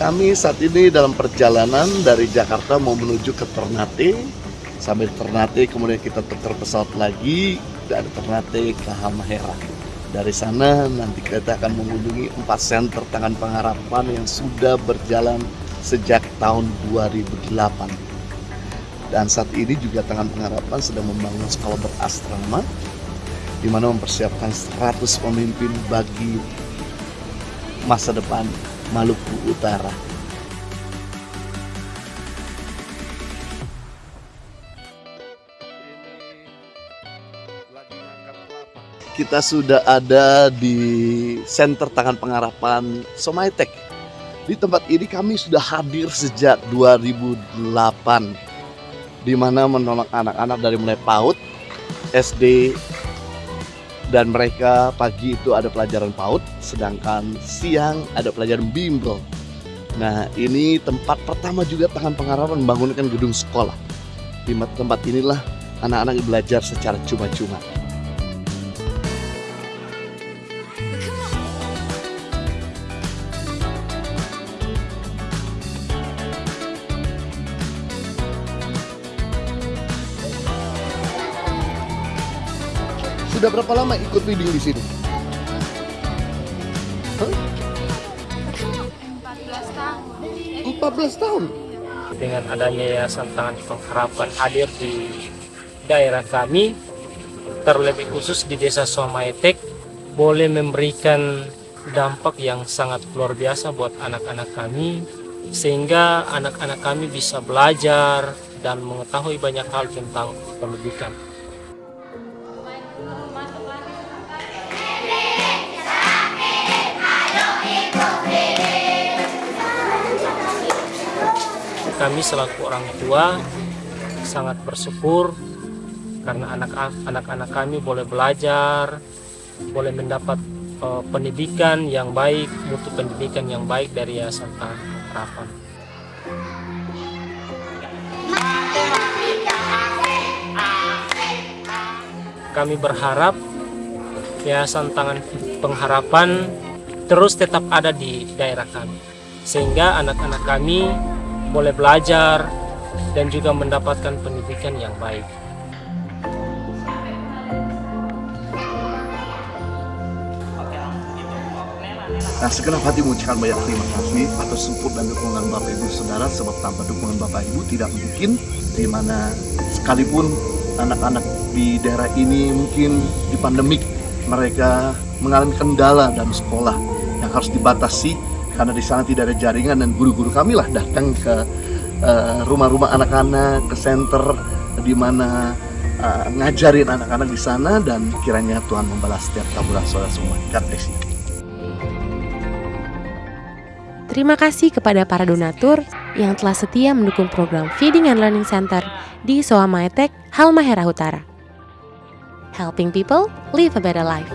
Kami saat ini dalam perjalanan dari Jakarta mau menuju ke Ternate. Sampai Ternate kemudian kita tukar pesawat lagi dari Ternate ke Halmahera. Dari sana nanti kita akan mengunjungi empat center tangan pengharapan yang sudah berjalan sejak tahun 2008. Dan saat ini juga tangan pengharapan sedang membangun sekolah berasrama di mana mempersiapkan 100 pemimpin bagi masa depan Maluku Utara. Kita sudah ada di Center Tangan Pengharapan Somaitek. Di tempat ini kami sudah hadir sejak 2008 di mana menolong anak-anak dari mulai PAUD, SD, dan mereka pagi itu ada pelajaran PAUD, sedangkan siang ada pelajaran bimbel. Nah, ini tempat pertama juga tangan pengharapan membangunkan gedung sekolah. Di tempat inilah anak-anak belajar secara cuma-cuma. Sudah berapa lama ikut reading di sini? Hah? 14 tahun. 14 tahun. dengan adanya Yayasan Tangan Pengharapan hadir di daerah kami, terlebih khusus di Desa Somaetek, boleh memberikan dampak yang sangat luar biasa buat anak-anak kami, sehingga anak-anak kami bisa belajar dan mengetahui banyak hal tentang pendidikan. Kami selaku orang tua sangat bersyukur karena anak-anak kami boleh belajar, boleh mendapat uh, pendidikan yang baik, mutu pendidikan yang baik dari Yayasan Tangan Kami berharap Yayasan Tangan Pengharapan terus tetap ada di daerah kami, sehingga anak-anak kami boleh belajar dan juga mendapatkan pendidikan yang baik. Nah, segenap hati mengucapkan banyak terima kasih atas support dan dukungan Bapak Ibu Saudara sebab tanpa dukungan Bapak Ibu tidak mungkin di mana sekalipun anak-anak di daerah ini mungkin di pandemik mereka mengalami kendala dalam sekolah yang harus dibatasi karena di sana tidak ada jaringan dan guru-guru kami lah datang ke rumah-rumah uh, anak-anak ke center di mana uh, ngajarin anak-anak di sana dan kiranya Tuhan membalas setiap taburan saudara semua. God bless you. Terima kasih kepada para donatur yang telah setia mendukung program Feeding and Learning Center di Soa Maetek, Halmahera Utara. Helping people live a better life.